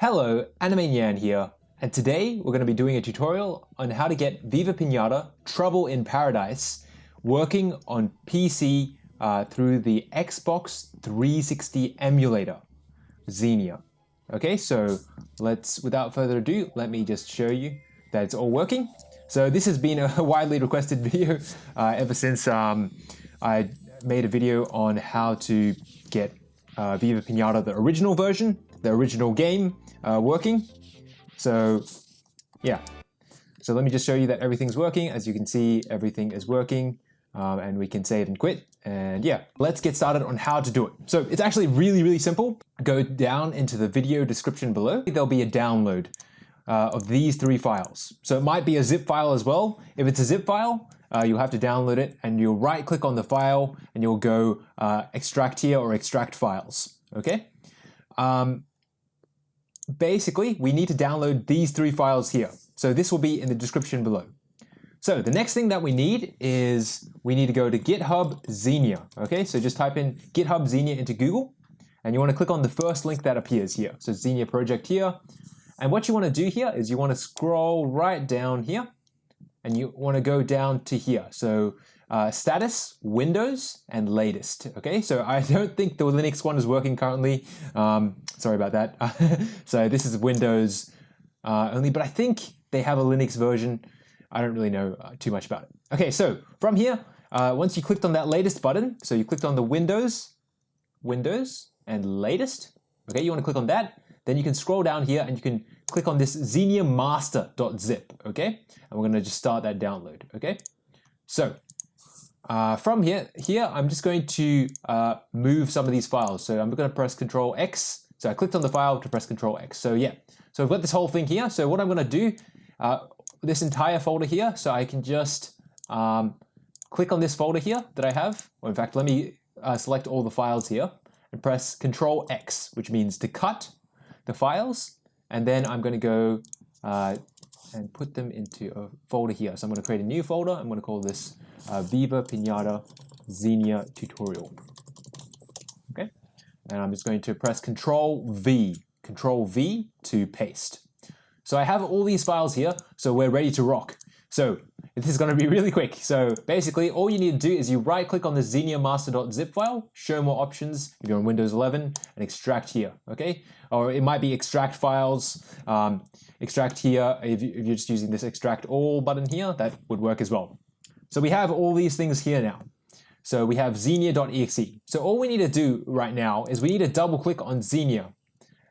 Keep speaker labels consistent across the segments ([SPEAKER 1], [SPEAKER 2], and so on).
[SPEAKER 1] Hello, Anime Nyan here, and today we're going to be doing a tutorial on how to get Viva Pinata Trouble in Paradise working on PC uh, through the Xbox 360 emulator, Xenia. Okay, so let's, without further ado, let me just show you that it's all working. So this has been a widely requested video uh, ever since um, I made a video on how to get uh, Viva Pinata, the original version, the original game, uh, working. So yeah, so let me just show you that everything's working. As you can see, everything is working um, and we can save and quit. And yeah, let's get started on how to do it. So it's actually really, really simple. Go down into the video description below. There'll be a download uh, of these three files. So it might be a zip file as well. If it's a zip file, uh, you'll have to download it and you'll right click on the file and you'll go uh, extract here or extract files. Okay. Um, basically, we need to download these three files here. So this will be in the description below. So the next thing that we need is we need to go to GitHub Xenia. Okay, so just type in GitHub Xenia into Google and you want to click on the first link that appears here. So Xenia project here. And what you want to do here is you want to scroll right down here and you want to go down to here. So uh, status, Windows, and latest. Okay, so I don't think the Linux one is working currently. Um, sorry about that. so this is Windows uh, only, but I think they have a Linux version. I don't really know uh, too much about it. Okay, so from here, uh, once you clicked on that latest button, so you clicked on the Windows, Windows, and latest. Okay, you want to click on that. Then you can scroll down here and you can click on this xenia master.zip. Okay, and we're going to just start that download. Okay, so uh, from here, here I'm just going to uh, move some of these files. So I'm going to press Control X. So I clicked on the file to press Control X. So yeah, so I've got this whole thing here. So what I'm going to do, uh, this entire folder here, so I can just um, click on this folder here that I have. Or in fact, let me uh, select all the files here and press Control X, which means to cut the files. And then I'm going to go uh, and put them into a folder here. So I'm going to create a new folder. I'm going to call this uh, Viva Pinata Xenia tutorial. Okay, and I'm just going to press Control V, Control V to paste. So I have all these files here, so we're ready to rock. So this is going to be really quick. So basically, all you need to do is you right click on the xenia master.zip file, show more options if you're on Windows 11, and extract here, okay? Or it might be extract files, um, extract here. If, if you're just using this extract all button here, that would work as well. So we have all these things here now. So we have xenia.exe. So all we need to do right now is we need to double click on Xenia.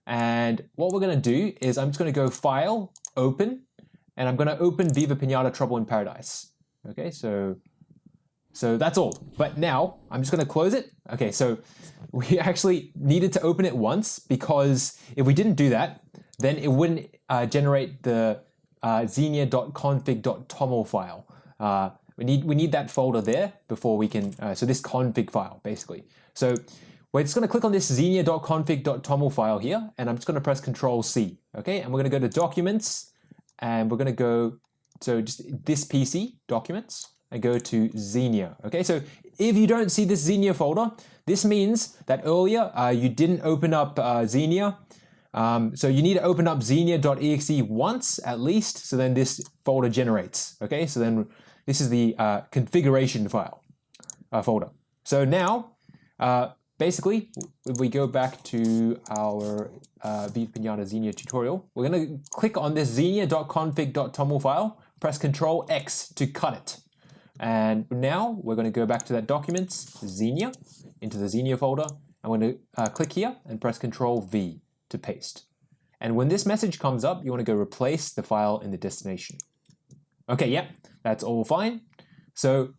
[SPEAKER 1] And what we're going to do is I'm just going to go File, Open, and I'm going to open Viva Pinata Trouble in Paradise. Okay, so so that's all. But now I'm just going to close it. Okay, so we actually needed to open it once because if we didn't do that, then it wouldn't uh, generate the uh, xenia.config.toml file. Uh, we need we need that folder there before we can, uh, so this config file basically. So we're just going to click on this xenia.config.toml file here, and I'm just going to press Control C, okay? And we're going to go to Documents, and we're going to go, so just this PC, Documents, and go to Xenia, okay? So if you don't see this Xenia folder, this means that earlier uh, you didn't open up uh, Xenia, um, so you need to open up xenia.exe once at least, so then this folder generates, okay? So then this is the uh, configuration file uh, folder. So now, uh, basically, if we go back to our uh, Viva Pinata Xenia tutorial, we're going to click on this xenia.config.toml file, press Control X to cut it. And now we're going to go back to that documents, Xenia, into the Xenia folder. I'm going to uh, click here and press Control V to paste. And when this message comes up, you want to go replace the file in the destination. Okay, yeah, that's all fine. So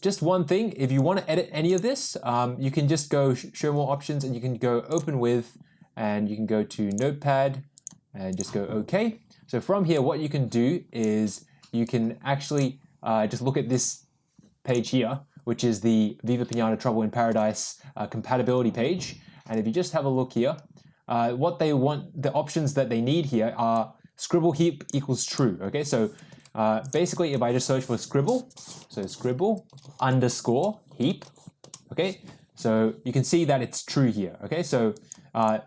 [SPEAKER 1] just one thing, if you want to edit any of this, um, you can just go show more options and you can go open with and you can go to notepad and just go OK. So from here, what you can do is you can actually uh, just look at this page here, which is the Viva Pinata Trouble in Paradise uh, compatibility page. And if you just have a look here, uh, what they want, the options that they need here are scribble heap equals true. Okay, so uh, basically, if I just search for scribble, so scribble underscore heap, okay, so you can see that it's true here. Okay, so uh,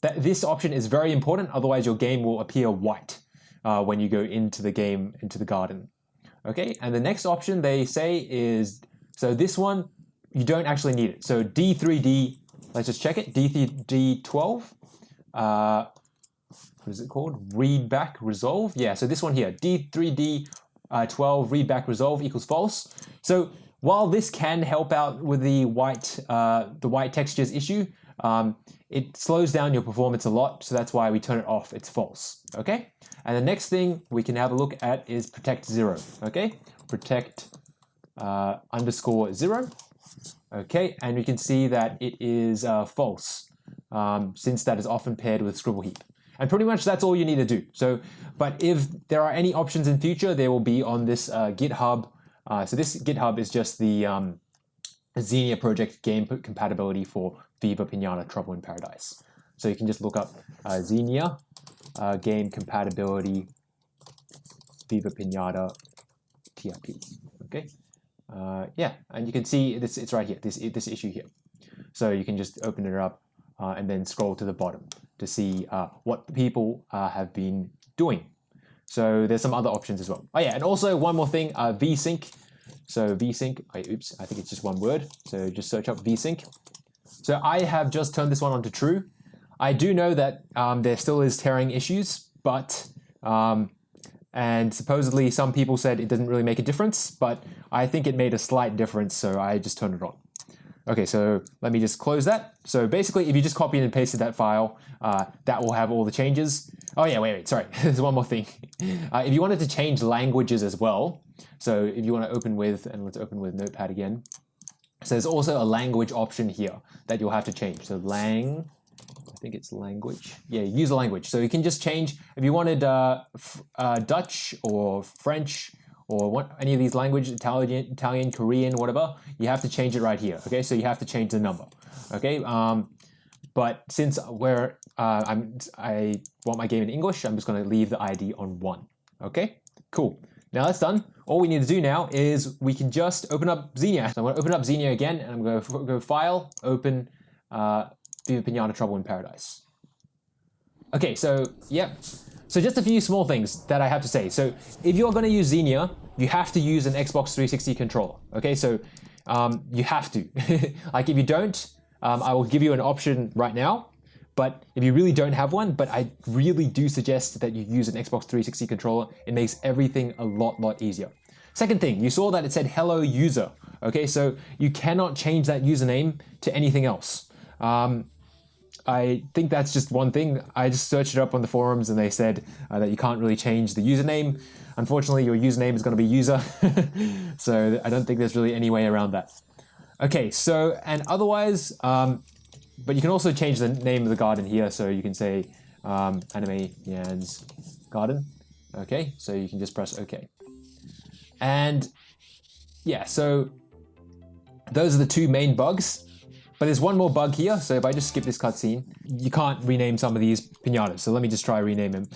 [SPEAKER 1] that this option is very important, otherwise your game will appear white uh, when you go into the game, into the garden. Okay, and the next option they say is, so this one, you don't actually need it. So D3D, let's just check it, D3D12, uh, what is it called? Read back resolve. Yeah, so this one here, D3D uh, 12 read back resolve equals false. So while this can help out with the white, uh, the white textures issue, um, it slows down your performance a lot, so that's why we turn it off, it's false, okay? And the next thing we can have a look at is protect zero, okay? Protect uh, underscore zero, okay? And we can see that it is uh, false, um, since that is often paired with scribble heap. And pretty much that's all you need to do. So, but if there are any options in future, they will be on this uh, GitHub. Uh, so this GitHub is just the um, Xenia project game compatibility for Viva Pinata Trouble in Paradise. So you can just look up uh, Xenia uh, game compatibility Viva Pinata TRP. Okay, uh, yeah, and you can see this. It's right here. This this issue here. So you can just open it up uh, and then scroll to the bottom to see uh, what people uh, have been doing. So there's some other options as well. Oh yeah, and also one more thing, uh, vsync. So vsync, oh, oops, I think it's just one word. So just search up vsync. So I have just turned this one on to true. I do know that um, there still is tearing issues, but um, and supposedly some people said it doesn't really make a difference, but I think it made a slight difference, so I just turned it on. Okay, so let me just close that. So basically, if you just copied and pasted that file, uh, that will have all the changes. Oh yeah, wait, wait, sorry, there's one more thing. Uh, if you wanted to change languages as well, so if you want to open with, and let's open with Notepad again, so there's also a language option here that you'll have to change. So lang, I think it's language. Yeah, use language. So you can just change, if you wanted uh, uh, Dutch or French or what, any of these languages, Italian, Italian, Korean, whatever, you have to change it right here. Okay, so you have to change the number. Okay, um, but since where uh, I'm, I want my game in English, I'm just going to leave the ID on one. Okay, cool. Now that's done. All we need to do now is we can just open up Xenia. So I'm going to open up Xenia again, and I'm going to go File, Open uh, Viva Pinata Trouble in Paradise. Okay, so yep. So just a few small things that I have to say. So if you're going to use Xenia, you have to use an Xbox 360 controller. Okay, so um, you have to. like if you don't, um, I will give you an option right now but if you really don't have one, but I really do suggest that you use an Xbox 360 controller. It makes everything a lot, lot easier. Second thing, you saw that it said hello user. Okay, so you cannot change that username to anything else. Um, I think that's just one thing. I just searched it up on the forums and they said uh, that you can't really change the username. Unfortunately, your username is going to be user. so I don't think there's really any way around that. Okay, so, and otherwise, um, but you can also change the name of the garden here. So you can say um, anime Yan's garden. Okay, so you can just press OK. And yeah, so those are the two main bugs. But there's one more bug here. So if I just skip this cutscene, you can't rename some of these pinatas. So let me just try rename him.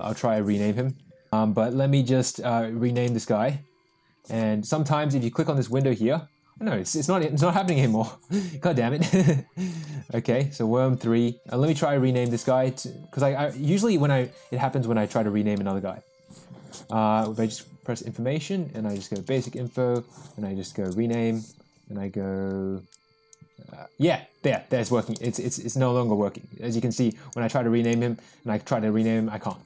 [SPEAKER 1] I'll try rename him. Um, but let me just uh, rename this guy. And sometimes if you click on this window here, no, it's, it's not it's not happening anymore. God damn it. okay, so worm three. Uh, let me try to rename this guy because I, I, usually when I it happens when I try to rename another guy. Uh, if I just press information and I just go basic info and I just go rename and I go uh, yeah there there's working it's, it's it's no longer working as you can see when I try to rename him and I try to rename him I can't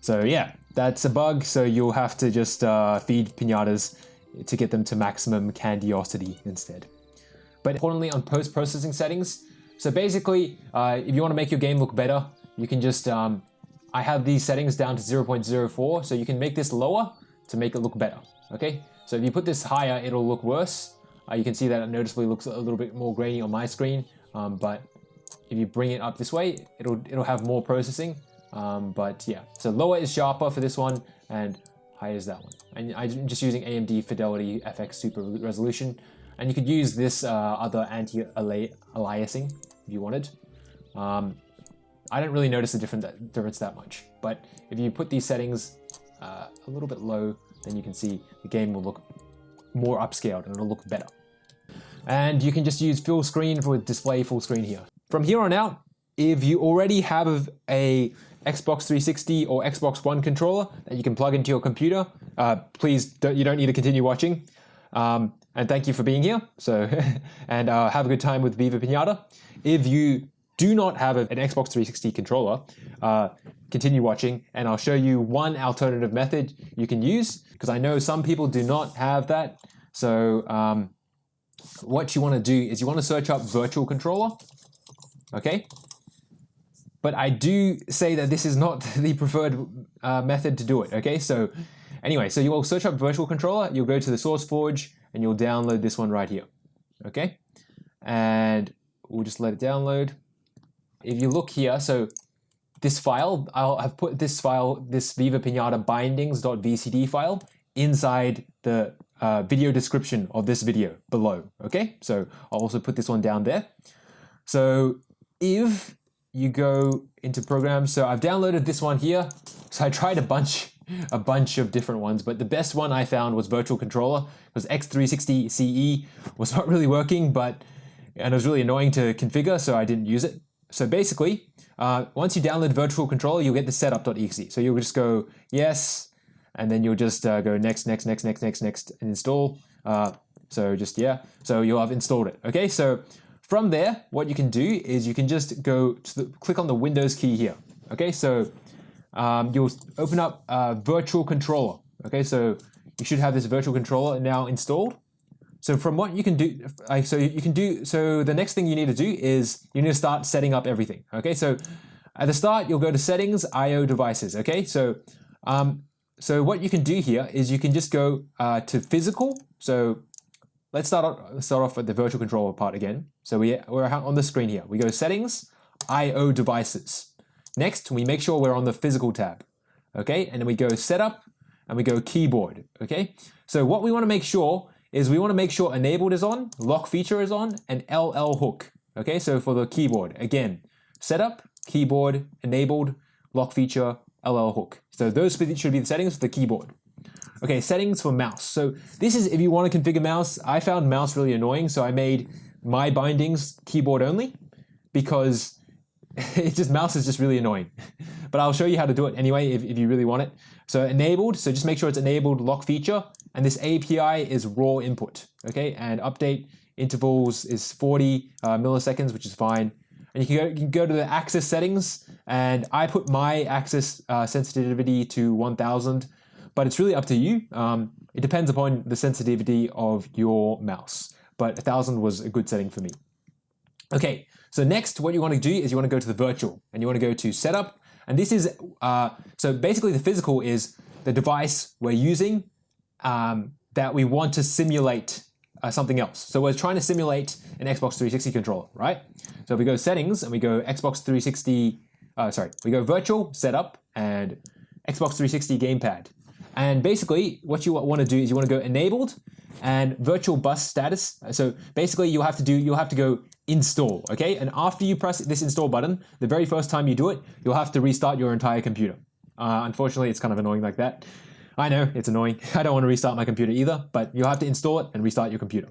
[SPEAKER 1] so yeah that's a bug so you'll have to just uh, feed pinatas to get them to maximum candiosity instead. But importantly on post-processing settings, so basically uh, if you want to make your game look better, you can just, um, I have these settings down to 0.04, so you can make this lower to make it look better, okay? So if you put this higher, it'll look worse. Uh, you can see that it noticeably looks a little bit more grainy on my screen, um, but if you bring it up this way, it'll, it'll have more processing. Um, but yeah, so lower is sharper for this one, and higher is that one. And I'm just using AMD Fidelity FX Super Resolution. And you could use this uh, other anti-aliasing if you wanted. Um, I don't really notice the difference that much, but if you put these settings uh, a little bit low, then you can see the game will look more upscaled and it'll look better. And you can just use full screen for display full screen here. From here on out, if you already have a Xbox 360 or Xbox One controller that you can plug into your computer, uh, please don't, you don't need to continue watching. Um, and thank you for being here. So, and uh, have a good time with Viva Pinata. If you do not have a, an Xbox 360 controller, uh, continue watching and I'll show you one alternative method you can use because I know some people do not have that. So um, what you want to do is you want to search up virtual controller. Okay. But I do say that this is not the preferred uh, method to do it. Okay. So anyway, so you will search up virtual controller. You'll go to the SourceForge and you'll download this one right here. Okay. And we'll just let it download. If you look here, so this file, I'll have put this file, this Viva Pinata bindings.vcd file inside the uh, video description of this video below. Okay, so I'll also put this one down there. So if you go into programs, so I've downloaded this one here. So I tried a bunch, a bunch of different ones, but the best one I found was Virtual Controller because X360 CE was not really working, but and it was really annoying to configure, so I didn't use it. So basically, uh, once you download Virtual Controller, you'll get the setup.exe. So you'll just go yes, and then you'll just uh, go next, next, next, next, next, next, and install. Uh, so just yeah, so you'll have installed it. Okay, so from there, what you can do is you can just go to the, click on the Windows key here. Okay, so um, you'll open up Virtual Controller. Okay, so you should have this Virtual Controller now installed. So from what you can do, like, so you can do, so the next thing you need to do is you need to start setting up everything. Okay, so at the start, you'll go to settings, IO devices. Okay, so um, so what you can do here is you can just go uh, to physical. So let's start off, start off with the virtual controller part again. So we, we're on the screen here. We go settings, IO devices. Next, we make sure we're on the physical tab. Okay, and then we go setup and we go keyboard. Okay, so what we want to make sure is we want to make sure enabled is on, lock feature is on, and LL hook. Okay, so for the keyboard, again, setup, keyboard, enabled, lock feature, LL hook. So those should be the settings for the keyboard. Okay, settings for mouse. So this is if you want to configure mouse. I found mouse really annoying, so I made my bindings keyboard only because it just mouse is just really annoying. but I'll show you how to do it anyway if, if you really want it. So enabled, so just make sure it's enabled lock feature. And this API is raw input, okay? And update intervals is 40 uh, milliseconds, which is fine. And you can, go, you can go to the access settings, and I put my axis uh, sensitivity to 1000, but it's really up to you. Um, it depends upon the sensitivity of your mouse, but 1000 was a good setting for me. Okay, so next what you want to do is you want to go to the virtual, and you want to go to setup, and this is, uh, so basically the physical is the device we're using um, that we want to simulate uh, something else. So we're trying to simulate an Xbox 360 controller, right? So if we go settings and we go Xbox 360, uh, sorry, we go virtual, setup, and Xbox 360 gamepad. And basically what you want to do is you want to go enabled and virtual bus status. So basically you'll have to do, you'll have to go install, okay? And after you press this install button, the very first time you do it, you'll have to restart your entire computer. Uh, unfortunately, it's kind of annoying like that. I know, it's annoying. I don't want to restart my computer either, but you'll have to install it and restart your computer.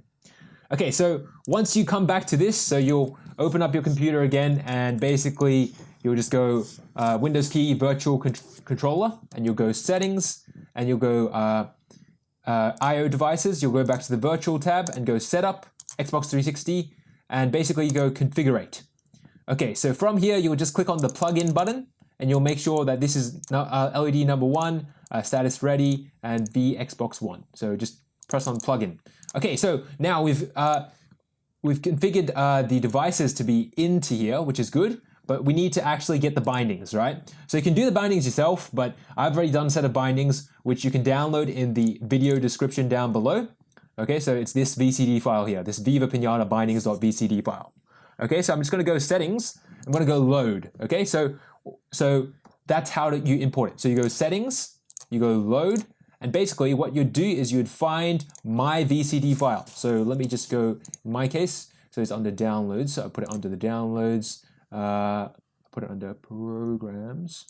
[SPEAKER 1] Okay, so once you come back to this, so you'll open up your computer again and basically you'll just go uh, Windows key virtual con controller and you'll go settings and you'll go uh, uh, IO devices. You'll go back to the virtual tab and go setup Xbox 360 and basically you go configurate. Okay, so from here you'll just click on the plugin button and you'll make sure that this is uh, LED number one, uh, status ready, and V Xbox One. So just press on plugin. Okay, so now we've uh, we've configured the devices to be into here, which is good, but we need to actually get the bindings, right? So you can do the bindings yourself, but I've already done a set of bindings, which you can download in the video description down below. Okay, so it's this VCD file here, this Viva Pinata bindings.vcd file. Okay, so I'm just going to go settings. I'm to go load. Okay, so so that's how you import it. So you go settings, you go load, and basically what you'd do is you'd find my VCD file. So let me just go, in my case, so it's under downloads. So I put it under the downloads, uh, put it under programs.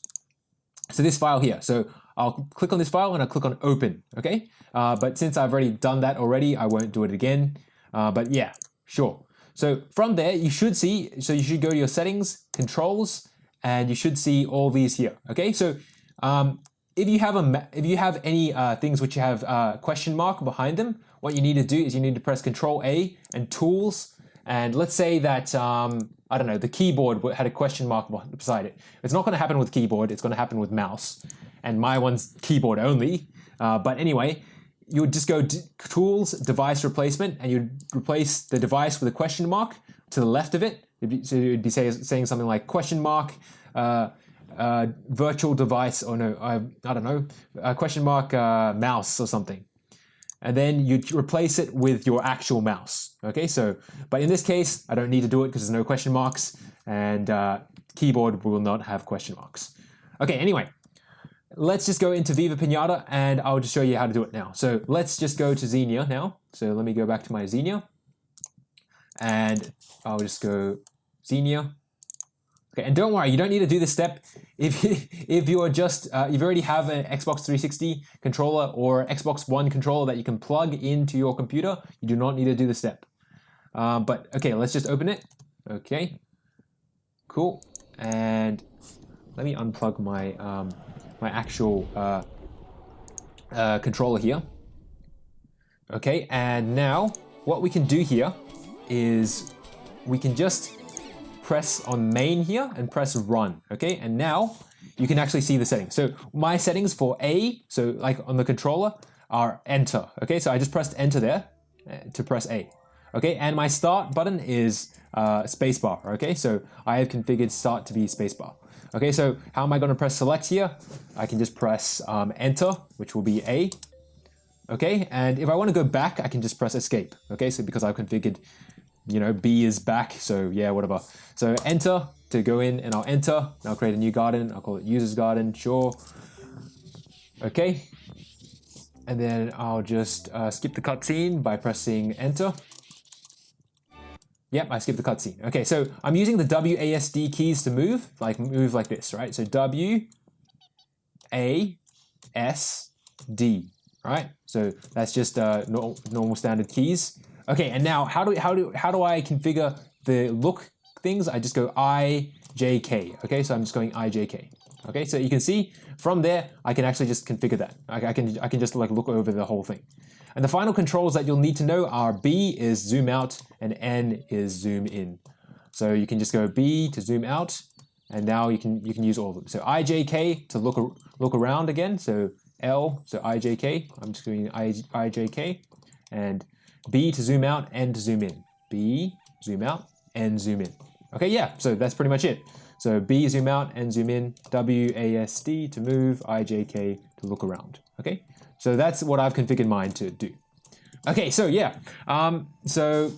[SPEAKER 1] So this file here. So I'll click on this file and I'll click on open, okay? Uh, but since I've already done that already, I won't do it again. Uh, but yeah, sure. So from there, you should see, so you should go to your settings, controls, and you should see all these here. Okay, so um, if you have a if you have any uh, things which you have uh, question mark behind them, what you need to do is you need to press Control A and Tools. And let's say that um, I don't know the keyboard had a question mark beside it. It's not going to happen with keyboard. It's going to happen with mouse. And my one's keyboard only. Uh, but anyway, you would just go Tools, Device Replacement, and you'd replace the device with a question mark to the left of it. Be, so you'd be say, saying something like question mark. Uh, uh, virtual device, or no, I, I don't know, question mark uh, mouse or something. And then you replace it with your actual mouse. Okay, so, but in this case, I don't need to do it because there's no question marks and uh, keyboard will not have question marks. Okay, anyway, let's just go into Viva Pinata and I'll just show you how to do it now. So let's just go to Xenia now. So let me go back to my Xenia and I'll just go Xenia Okay, and don't worry, you don't need to do this step if if you are just uh, if you already have an Xbox 360 controller or Xbox One controller that you can plug into your computer. You do not need to do the step. Um, but okay, let's just open it. Okay, cool. And let me unplug my um, my actual uh, uh, controller here. Okay, and now what we can do here is we can just press on main here and press run, okay? And now you can actually see the settings. So my settings for A, so like on the controller, are enter, okay? So I just pressed enter there uh, to press A, okay? And my start button is uh, spacebar, okay? So I have configured start to be spacebar. Okay, so how am I going to press select here? I can just press um, enter, which will be A. Okay, and if I want to go back, I can just press escape. Okay, so because I've configured you know, B is back, so yeah, whatever. So enter to go in and I'll enter, I'll create a new garden, I'll call it users garden, sure. Okay, and then I'll just uh, skip the cutscene by pressing enter. Yep, I skipped the cutscene. Okay, so I'm using the WASD keys to move, like move like this, right? So W, A, S, D, right? So that's just uh, no, normal standard keys. Okay, and now how do how do how do I configure the look things? I just go I J K. Okay, so I'm just going I J K. Okay, so you can see from there I can actually just configure that. I, I can I can just like look over the whole thing. And the final controls that you'll need to know are B is zoom out and N is zoom in. So you can just go B to zoom out, and now you can you can use all of them. So IJK to look look around again. So L, so IJK. I'm just doing IJK, and B to zoom out, and to zoom in. B, zoom out, and zoom in. Okay, yeah, so that's pretty much it. So B zoom out, and zoom in, W, A, S, D to move, I, J, K to look around. Okay, so that's what I've configured mine to do. Okay, so yeah, um, so,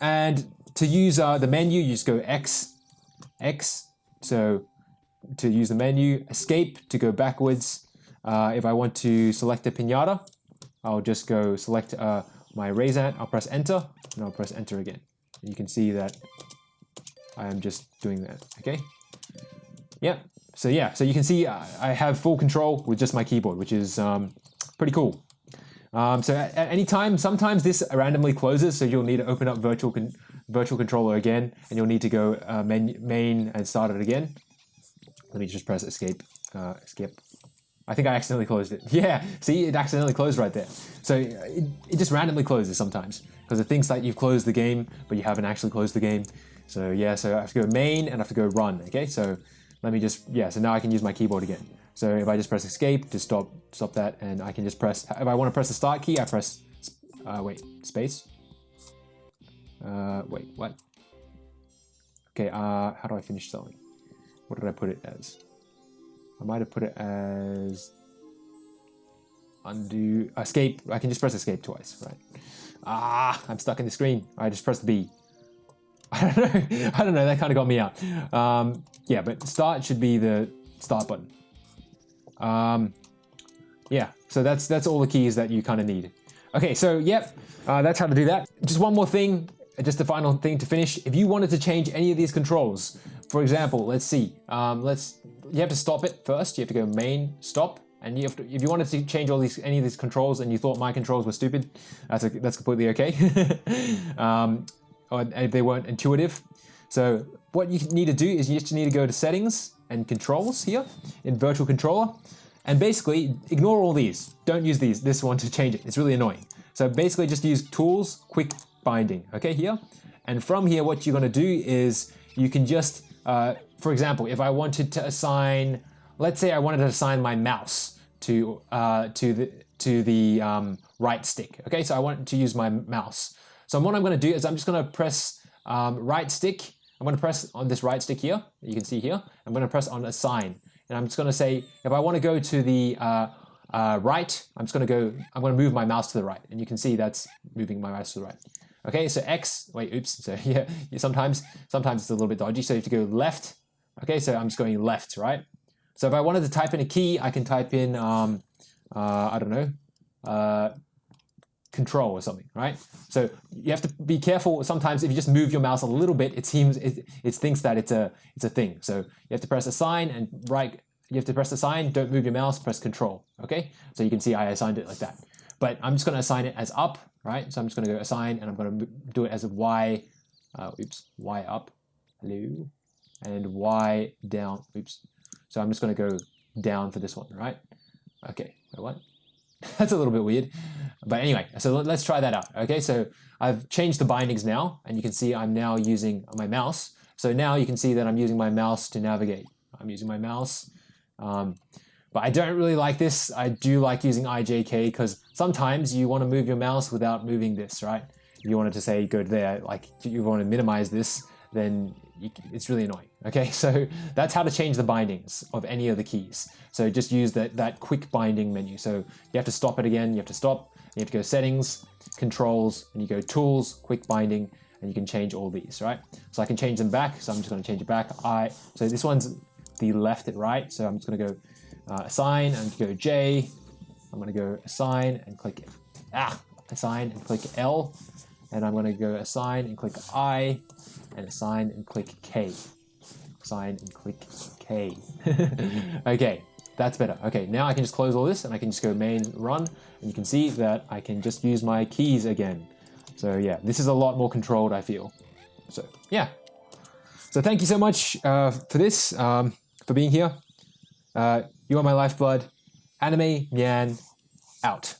[SPEAKER 1] and to use uh, the menu, you just go X, X, so to use the menu, escape to go backwards. Uh, if I want to select a pinata, I'll just go select uh, my Raisant, I'll press enter, and I'll press enter again. And You can see that I am just doing that, okay? Yep, so yeah, so you can see I have full control with just my keyboard, which is um, pretty cool. Um, so at, at, any time, sometimes this randomly closes, so you'll need to open up virtual con virtual controller again, and you'll need to go uh, main, main and start it again. Let me just press escape, uh, escape. I think I accidentally closed it. Yeah, see, it accidentally closed right there. So it, it just randomly closes sometimes because it thinks that you've closed the game, but you haven't actually closed the game. So yeah, so I have to go main and I have to go run, okay? So let me just, yeah, so now I can use my keyboard again. So if I just press escape to stop stop that, and I can just press, if I want to press the start key, I press, uh, wait, space? Uh, wait, what? Okay, uh, how do I finish selling? What did I put it as? I might have put it as undo, escape. I can just press escape twice, right? Ah, I'm stuck in the screen. I just pressed B. I don't know. I don't know. That kind of got me out. Um, yeah, but start should be the start button. Um, yeah, so that's that's all the keys that you kind of need. Okay, so yep, uh, that's how to do that. Just one more thing, just the final thing to finish. If you wanted to change any of these controls, for example, let's see. Um, let's you have to stop it first. You have to go main stop, and you have to, if you wanted to change all these any of these controls and you thought my controls were stupid, that's a, that's completely okay. um, or if they weren't intuitive. So what you need to do is you just need to go to settings and controls here in virtual controller. And basically ignore all these. Don't use these, this one to change it. It's really annoying. So basically just use tools, quick binding, okay, here. And from here, what you're gonna do is you can just, uh, for example, if I wanted to assign, let's say I wanted to assign my mouse to, uh, to the, to the um, right stick. Okay, so I want to use my mouse. So what I'm gonna do is I'm just gonna press um, right stick. I'm gonna press on this right stick here, you can see here. I'm gonna press on assign. And I'm just gonna say, if I wanna go to the uh, uh, right, I'm just gonna go, I'm gonna move my mouse to the right. And you can see that's moving my mouse to the right. Okay, so X, wait, oops, so yeah, sometimes, sometimes it's a little bit dodgy, so you have to go left. Okay, so I'm just going left, right? So if I wanted to type in a key, I can type in, um, uh, I don't know, uh, control or something, right? So you have to be careful. Sometimes if you just move your mouse a little bit, it seems it, it thinks that it's a it's a thing. So you have to press assign and right. You have to press assign. Don't move your mouse. Press control. Okay. So you can see I assigned it like that. But I'm just going to assign it as up, right? So I'm just going to go assign and I'm going to do it as a Y. Uh, oops, Y up. Hello, and Y down. Oops. So I'm just going to go down for this one, right? Okay. Wait, what? That's a little bit weird. But anyway, so let's try that out. Okay, so I've changed the bindings now, and you can see I'm now using my mouse. So now you can see that I'm using my mouse to navigate. I'm using my mouse. Um, but I don't really like this. I do like using IJK because sometimes you want to move your mouse without moving this, right? If you wanted to say go there, like you want to minimize this, then it's really annoying. Okay, so that's how to change the bindings of any of the keys. So just use that, that quick binding menu. So you have to stop it again, you have to stop, you have to go settings, controls, and you go tools, quick binding, and you can change all these, right? So I can change them back, so I'm just gonna change it back. I So this one's the left and right, so I'm just gonna go uh, assign and go J. I'm gonna go assign and click, ah, assign and click L. And I'm gonna go assign and click I, and assign and click K. Assign and click K. okay, that's better. Okay, now I can just close all this and I can just go main run and you can see that I can just use my keys again. So yeah, this is a lot more controlled, I feel. So yeah. So thank you so much uh, for this, um, for being here. Uh, you are my lifeblood. Anime Nyan out.